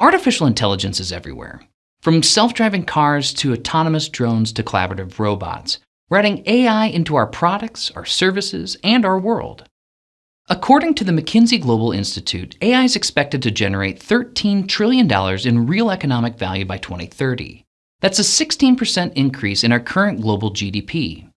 Artificial intelligence is everywhere. From self-driving cars to autonomous drones to collaborative robots, we're adding AI into our products, our services, and our world. According to the McKinsey Global Institute, AI is expected to generate $13 trillion in real economic value by 2030. That's a 16% increase in our current global GDP.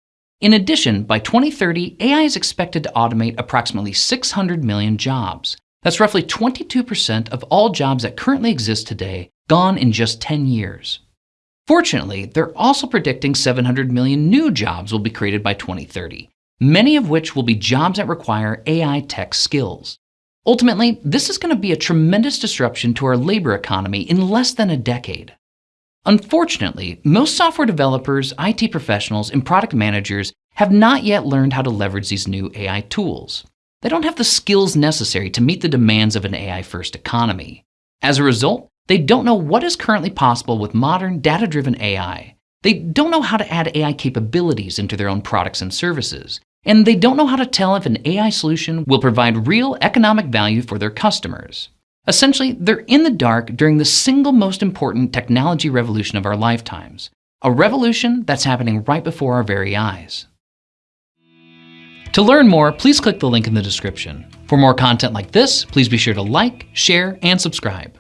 In addition, by 2030, AI is expected to automate approximately 600 million jobs. That's roughly 22% of all jobs that currently exist today, gone in just 10 years. Fortunately, they're also predicting 700 million new jobs will be created by 2030, many of which will be jobs that require AI tech skills. Ultimately, this is going to be a tremendous disruption to our labor economy in less than a decade. Unfortunately, most software developers, IT professionals, and product managers have not yet learned how to leverage these new AI tools. They don't have the skills necessary to meet the demands of an AI-first economy. As a result, they don't know what is currently possible with modern, data-driven AI. They don't know how to add AI capabilities into their own products and services. And they don't know how to tell if an AI solution will provide real economic value for their customers. Essentially, they're in the dark during the single most important technology revolution of our lifetimes, a revolution that's happening right before our very eyes. To learn more, please click the link in the description. For more content like this, please be sure to like, share, and subscribe.